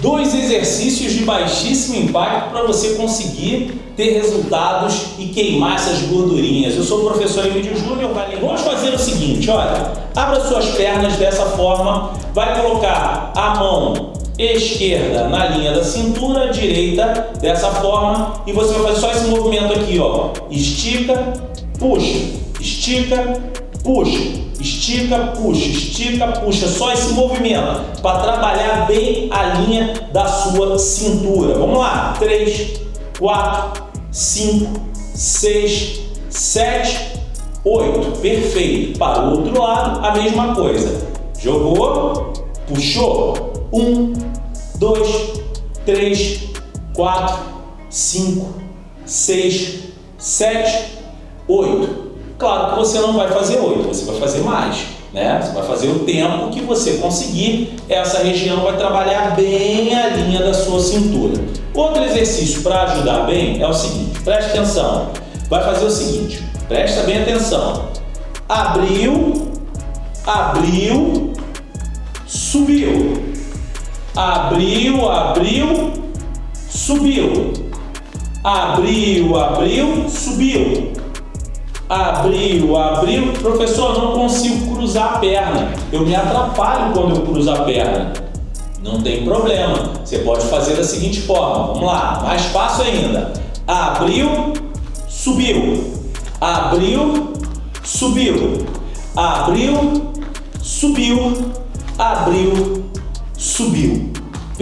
dois exercícios de baixíssimo impacto para você conseguir ter resultados e queimar essas gordurinhas. Eu sou o professor Emílio Júnior. Vamos fazer o seguinte, olha, abra suas pernas dessa forma, vai colocar a mão esquerda na linha da cintura, direita dessa forma e você vai fazer só esse movimento aqui, ó. Estica, puxa, estica, puxa, estica, puxa, estica, puxa. Só esse movimento para trabalhar bem a linha da sua cintura. Vamos lá. 3, 4, 5, 6, 7, 8. Perfeito. Para o outro lado, a mesma coisa. Jogou, puxou. 1, 2, 3, 4, 5, 6, 7, 8. Claro que você não vai fazer 8, você vai fazer mais. Né? Você vai fazer o tempo que você conseguir, essa região vai trabalhar bem a linha da sua cintura. Outro exercício para ajudar bem é o seguinte, preste atenção, vai fazer o seguinte, presta bem atenção, abriu, abriu, subiu, abriu, abriu, subiu, abriu, abriu, subiu, abriu, abriu, professor, não consigo cruzar a perna, eu me atrapalho quando eu cruzo a perna. Não tem problema, você pode fazer da seguinte forma, vamos lá, mais fácil ainda. Abriu, subiu, abriu, subiu, abriu, subiu, abriu, subiu.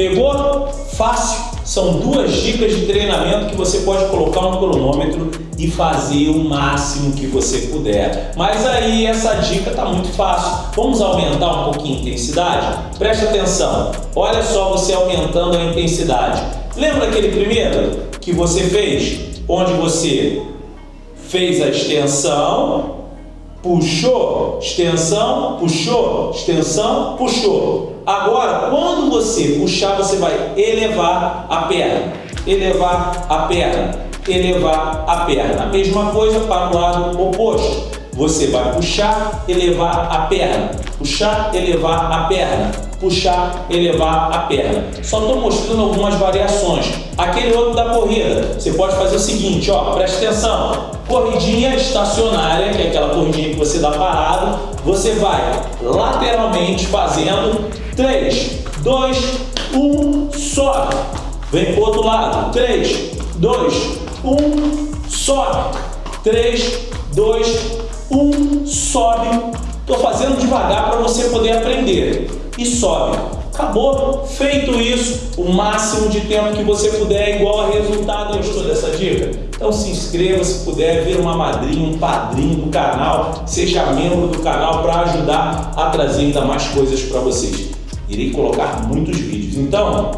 Pegou? Fácil. São duas dicas de treinamento que você pode colocar no cronômetro e fazer o máximo que você puder. Mas aí essa dica está muito fácil. Vamos aumentar um pouquinho a intensidade? Preste atenção. Olha só você aumentando a intensidade. Lembra aquele primeiro que você fez? Onde você fez a extensão, puxou, extensão, puxou, extensão, puxou. Agora, quando você puxar, você vai elevar a perna, elevar a perna, elevar a perna. A mesma coisa para o lado oposto. Você vai puxar, elevar a perna, puxar, elevar a perna, puxar, elevar a perna. Só estou mostrando algumas variações. Aquele outro da corrida, você pode fazer o seguinte, ó, preste atenção. Corridinha estacionária, que é aquela corridinha que você dá parado, você vai lateralmente fazendo 3, 2, 1, sobe. Vem para o outro lado. 3, 2, 1, sobe. 3, 2, 1, sobe. Estou fazendo devagar para você poder aprender. E sobe. Acabou. Feito isso, o máximo de tempo que você puder, igual a resultado. Gostou dessa dica? Então se inscreva se puder, ver uma madrinha, um padrinho do canal, seja membro do canal para ajudar a trazer ainda mais coisas para vocês irei colocar muitos vídeos. Então,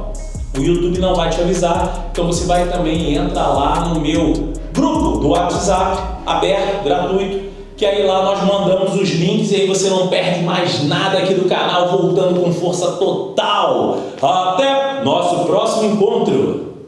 o YouTube não vai te avisar, então você vai também entrar lá no meu grupo do WhatsApp, aberto, gratuito, que aí lá nós mandamos os links e aí você não perde mais nada aqui do canal, voltando com força total. Até nosso próximo encontro!